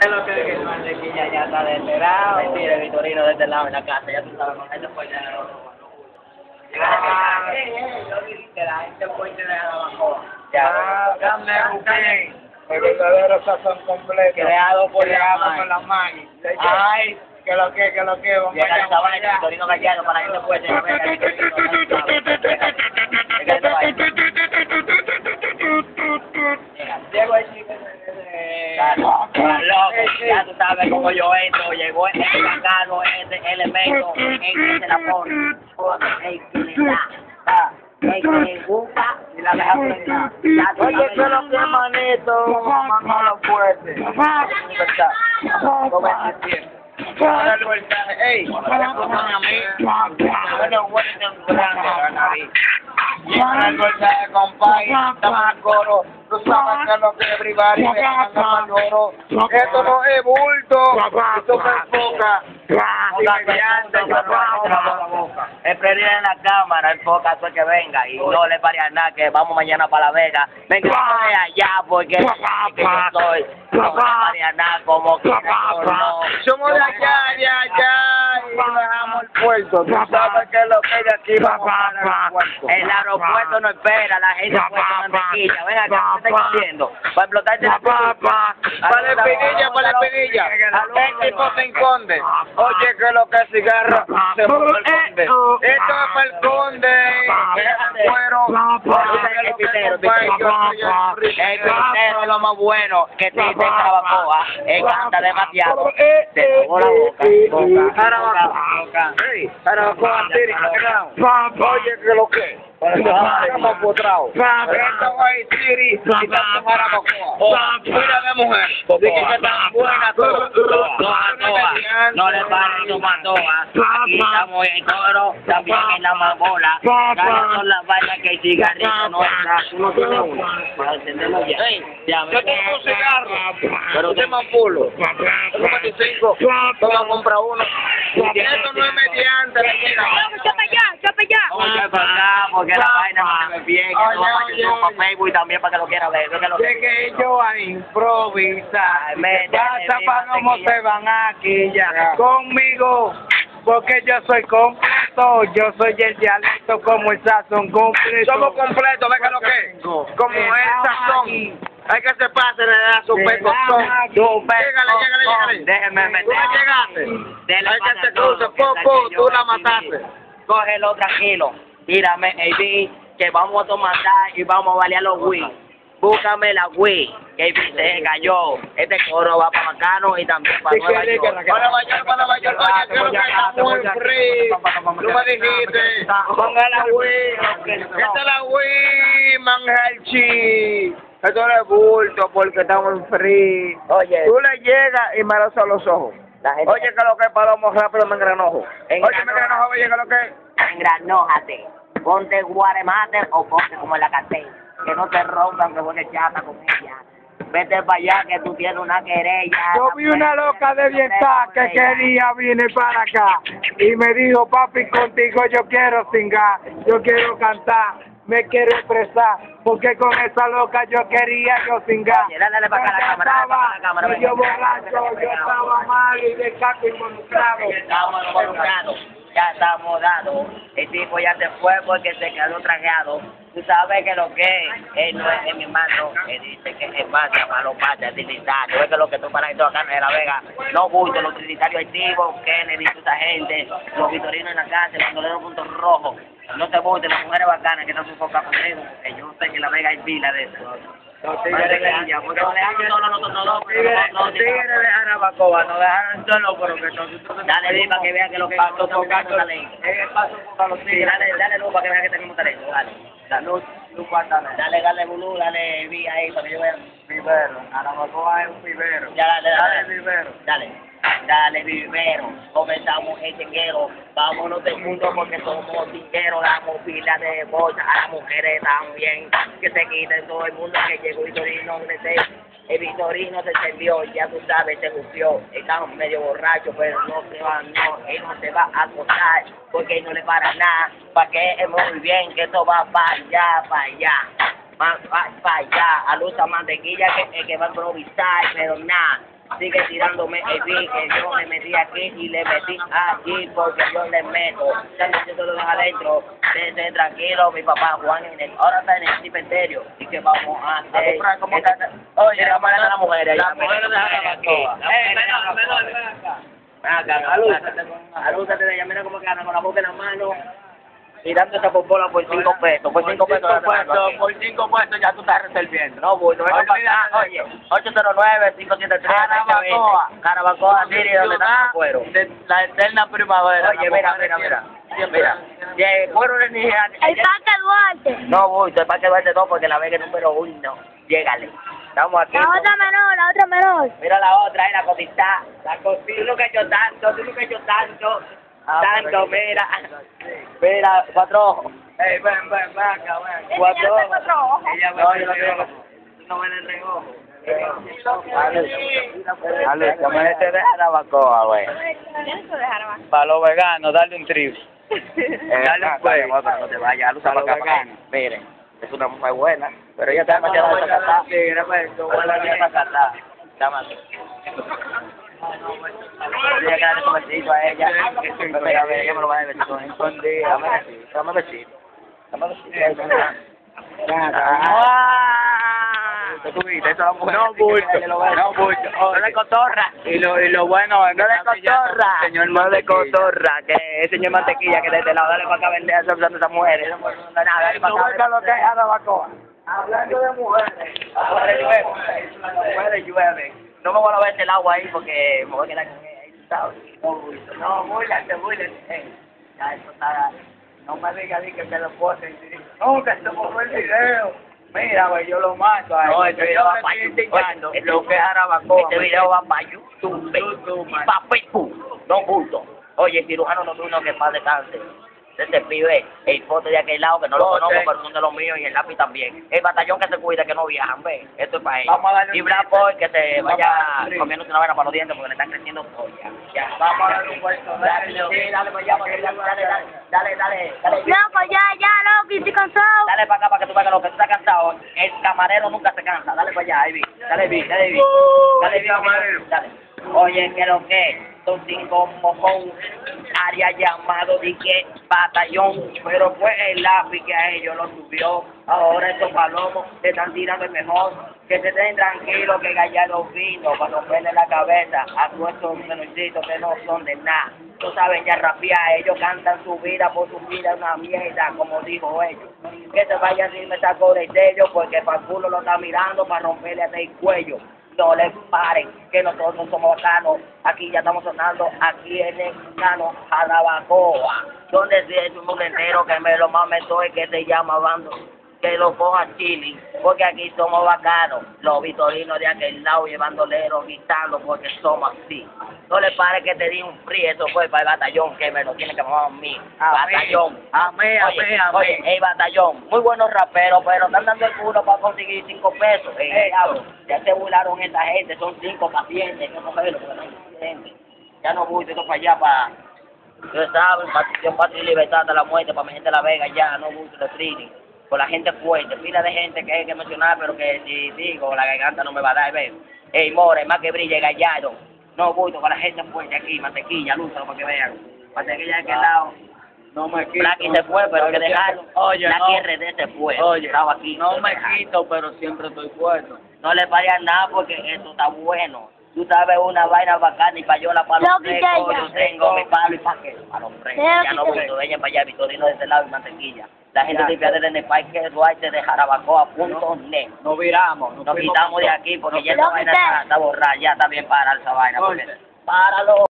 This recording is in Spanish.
Es lo que es que el mantequilla ya está de este lado. Mentira, el Vitorino de este lado en la casa. Ya tú sabes, con esto fue ya Ah. la gente fue de la bacoa. Ah, dame usted. El verdadero sazón completo. Creado por la Creado Maggi. por la Maggi. Ay, Que lo que, que lo que, vamos llega vamos vaina que. Vitorino Gallardo para la gente fue de la Vega, el Vitorino Llego el chico loco, ya tú sabes cómo yo entro, llegó el bacano, ese elemento, el que se la pone, el que le da, el que le gusta y la deja prendida. Oye, que lo que manito, manolo fuerte. Libertad. Como es a mí. Bueno, bueno, grande la nariz. Para el voltaje, compadre. Estamos al coro. Tú sabes que lo que es bribar y me. Esto no es bulto. Esto me enfoca. Y mediante, yo no la boca. El prendida en la cámara, el foca todo que venga. Y no le pare a nada que vamos mañana para La Vega. Venga allá porque que yo soy. No le pare a nada como que no. Somos de allá, de allá, y dejamos el puerto. Tú sabes que lo que hay aquí vamos para el aeropuerto. El aeropuerto no espera, la gente puede mantequilla. Ven acá, ¿qué está haciendo? Para explotarte la Para la espinilla, para la espinilla. El tipo se esconde. Oye, que lo que cigarro se el conde. Esto es para el conde. El cuero. El pitero, el. El es lo más bueno que te dice Carabacoa. Él canta demasiado. Te tocó la boca. Jarabacoa, Siri, Oye, que lo que. Esto es Siri y mujer. Que está buena. No le paren su matoa. Aquí estamos en coro, también en la mabola. Ganas son las vainas que el cigarrillo no uno. Para entenderlo ya. Ya, Yo tengo un cigarro. Pero usted me pulo. Tengo 25. Vamos a comprar uno. Esto no es mediante. ¡Chapa ya! ¡Chapa ya! Oye, porque la vaina no se ve bien. Para YouTube, para Facebook y también para que lo quiera ver. Ve que lo Llegué yo a improvisar. Pasa para cómo se van aquí ya. Conmigo. Porque yo soy completo, yo soy el dialecto como el sazón completo. Somos completos, ve que lo que es. Como el sazón. Hay que se pase, le da su pecozón. Llegale, llegale, llegale. Déjeme Tú meter. me llegaste. Hay que se cruce, que po, saque po, yo tú la mataste. Cógelo tranquilo. Tírame beat, que vamos a tomar y vamos a balear los Wii. Búscame la Wii, que beat se cayó. Este coro va para Macano y también para Nueva York. Para Nueva York, para Nueva York. Oye, creo que está muy free. Tú me dijiste. Ponga la Wii. Esta es la Wii, Manjalchi. Esto no es bulto porque estamos en free. Oye, Tú le llegas y me lo a los ojos. la gente Oye, que lo que es palomo rápido me engranojo. Oye, me engranojo, oye, que lo que es. engranójate. Ponte guaremate o ponte como en la cartel. Que no te rompan, que juegue chata con ella. Vete para allá que tú tienes una querella. Yo vi una loca de bienestar que quería venir para acá y me dijo, papi, contigo yo quiero singar, yo quiero cantar, me quiero expresar, porque con esa loca yo quería yo singar. Oye, dale, para acá la Yo cámara, dale para la estaba cámara, ven. borracho, yo estaba mal y de caco involucrado. Estamos involucrados, ya estamos dados. El tipo ya se fue porque se quedó trajeado. Tú sabes que lo que es, él no es, es mi hermano, él dice que es masa para los patas trinitarios. Es que lo que tú para acá en La Vega, no gusto, los trinitarios activos, Kennedy, esa gente, los vitorinos en la los bandoleros puntos rojos. No te gusten las mujeres bacanas que no se enfocan conmigo, que yo sé que en La Vega hay pila de eso. Los tigres de porque nos dejaron solo pero que nosotros... Dale, para que vea que lo que nosotros por tenemos talento. paso por los tigres. dale, dale luz para que vea que tenemos talento, dale. Dale, Luz, luz, pátale. dale, dale, bulú, dale, vi ahí para que yo vea. Vivero, Jarabacoa es un vivero. Ya, dale, Dale, dale, vivero. dale. Dale, vivero, comenzamos el chinguero, vámonos del mundo porque somos tingueros, damos pila de bolsa a las mujeres también, que se quiten todo el mundo que llegó Vitorino, ese, el Vitorino se encendió, ya tú sabes, se bufió, estamos medio borrachos, pero no se va, no, él no se va a acostar, porque no le para nada, para que es muy bien, que esto va para allá, para allá. Para allá, a luz mantequilla que, que va a improvisar, pero nada, sigue tirándome el beat, que yo me metí aquí y le metí allí porque yo le meto. También yo lo dejo adentro, tranquilo, mi papá Juan en el, ahora está en el cementerio. ¿Y qué vamos a hacer? comprar como Esta- que- Oye, vamos a hablar a las mujeres. Las ya, mujeres de Jarabacoa. aquí. Eh, menor, menor, ven acá. Alúzate, mira cómo que anda con la boca en la mano, tirando esa popola por cinco pesos, por cinco pesos. por cinco pesos ya tú estás resolviendo. No, voy, no Oye, para oye, 809-573, Carabacoa. Carabacoa, City, donde está el cuero. de la eterna primavera. Oye, mira, mira, mira, mira, el cuero de Nigeria, El Parque Duarte. no, voy, el Parque Duarte no, porque la vega es número uno, llégale, estamos aquí. La otra menor, la otra menor. Mira la otra, es la cosita, la cosita, tú nunca has hecho tanto, tú nunca has hecho tanto, Ah, tanto, pero- mira, mira, cuatro ojos. Ey, ven, ven, ven acá, ven. Cuatro ojos. cuatro ojos. Ella No, yo no ven el reojo. Dame este de Jarabacoa, güey. Para los veganos, dale un trip. Dale ah, un no te vayas, Para para acá, para. Miren, es una mujer buena, pero ella está demasiado desacatada. Sí, gracias. Ella está desacatada. Está mal. Ella que darle su besito a ella. Mira, mira, ella me lo va a dar besito. Escondida. Dame besito, dame besito. Dame besito. Ah. No bulto, no bulto. No de cotorra. Y lo, y lo bueno es que No pillando cotorra. señor no Mantequilla. cotorra. Que es señor mantequilla que de este lado. Dale para acá a vender a esas mujeres. No no, nada. Dale para ¿Tú acá. lo que es? Hablando de mujeres. Mujeres llueven. Mujeres llueven. No me voy a ver el agua ahí porque me voy a quedar con ella. ahí, ¿sabes? No. No, búrlate. Eh, Ya, eso está. No me digas di que te lo ponen. No, que se fue el video. Mira, güey, yo lo mato a él. No, este video va para YouTube. lo que es Jarabacoa. Este video va para YouTube. YouTube, man. Para Facebook. No bulto. Oye, cirujano nocturno que más descanse. Este pibe, el foto de aquel lado que no lo conozco, pero son de los míos y el lápiz también. El batallón que se cuida, que no viajan, ve. Esto es para ellos. Y Black. Boy que se vaya comiéndose una vaina para los dientes porque le están creciendo pollas. Ya. Vamos a darle un puesto de Dale, dale allá, dale, dale, dale, dale, dale, dale. Loco, ya, ya, loco, y estoy cansado. Dale para acá para que tú veas que lo que tú estás cansado. El camarero nunca se cansa. Dale para allá, ahí vi. Dale, vi, dale, vi. Dale, vi, camarero. Dale. Oye, que lo que son cinco mojón, área llamado de que batallón, pero fue el lápiz que a ellos lo subió. Ahora estos palomos se están tirando mejor. Que se den tranquilos, que Gallardo vino para romperle la cabeza a todos estos que no son de nada. Tú sabes, ya rapear, ellos cantan su vida por su vida, una mierda, como dijo ellos. Que se vayan sin me saco de sello, porque para culo lo está mirando para romperle hasta el cuello. No le paren, que nosotros no somos bacanos. Aquí ya estamos sonando, aquí en el cano Jarabacoa. Donde si es un entero que me lo mametó y que se llama Bando. Que lo coja Chili, porque aquí somos bacanos. Los vitorinos de aquel lado llevándoleros, gritando, porque somos así. No le pare que te di un free, eso fue para el batallón, que me lo tiene que mamar a mí. Batallón. a mí, a Oye, el batallón, muy buenos raperos, pero están dando el culo para conseguir cinco pesos. Eh, diablo, ya se burlaron esta gente, son cinco pacientes, no saben lo que no hay gente. Ya no voy, esto para allá, para... Ustedes saben, y libertad de la muerte, para mi gente de La Vega, ya, no voy de streaming. Con la gente fuerte, pila de gente que hay que mencionar, pero que si digo, la garganta no me va a dar, ve. Ey, More, más que brille, Gallardo. No voy con la gente fuerte aquí, mantequilla, lúzalo para que vean. Mantequilla de aquel lado. No me quito. Blacky se fue, pero hay que dejarlo. Oye, Blacky no. RD se fue. Oye, estaba aquí. no me dejarlo. quito, pero siempre estoy puesto. No le pagan nada porque esto está bueno. Tú sabes una vaina bacana y payola para No, los frescos. ya. Yo tengo mi palo y pa' qué. Para los frescos. No, Ya no gusto de ella para allá, Vitorino de este lado y mantequilla. La gente Ya. limpia desde el Parque Duarte de Jarabacoa.net. Nos viramos. Nos fuimos quitamos de aquí porque nos ya esta vaina está, está borrada. Ya está bien para esa vaina. Páralo.